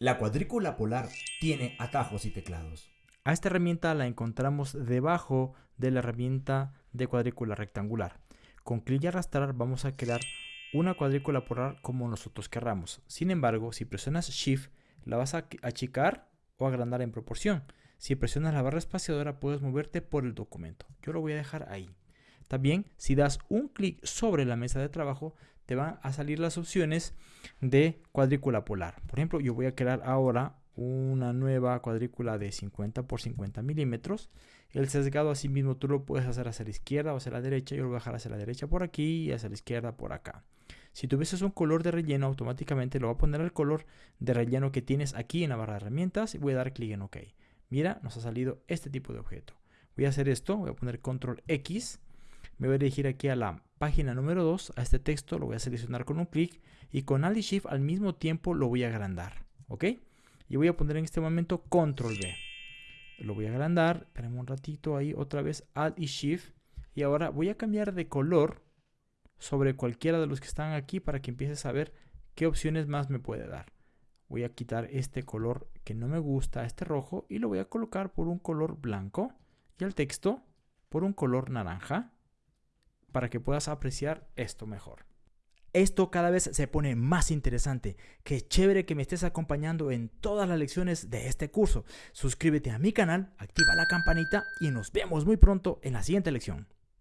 La cuadrícula polar tiene atajos y teclados. A esta herramienta la encontramos debajo de la herramienta de cuadrícula rectangular. Con clic y arrastrar vamos a crear una cuadrícula polar como nosotros querramos. Sin embargo, si presionas Shift, la vas a achicar o agrandar en proporción. Si presionas la barra espaciadora puedes moverte por el documento. Yo lo voy a dejar ahí. También, si das un clic sobre la mesa de trabajo, te van a salir las opciones de cuadrícula polar. Por ejemplo, yo voy a crear ahora una nueva cuadrícula de 50 por 50 milímetros. El sesgado así mismo tú lo puedes hacer hacia la izquierda o hacia la derecha. Yo lo voy a dejar hacia la derecha por aquí y hacia la izquierda por acá. Si tuvieses un color de relleno, automáticamente lo va a poner el color de relleno que tienes aquí en la barra de herramientas y voy a dar clic en OK. Mira, nos ha salido este tipo de objeto. Voy a hacer esto, voy a poner control X me voy a dirigir aquí a la página número 2, a este texto, lo voy a seleccionar con un clic y con Alt y Shift al mismo tiempo lo voy a agrandar, ¿ok? Y voy a poner en este momento Control B. Lo voy a agrandar, esperemos un ratito ahí, otra vez Alt y Shift. Y ahora voy a cambiar de color sobre cualquiera de los que están aquí para que empieces a ver qué opciones más me puede dar. Voy a quitar este color que no me gusta, este rojo, y lo voy a colocar por un color blanco. Y el texto por un color naranja para que puedas apreciar esto mejor. Esto cada vez se pone más interesante. Qué chévere que me estés acompañando en todas las lecciones de este curso. Suscríbete a mi canal, activa la campanita y nos vemos muy pronto en la siguiente lección.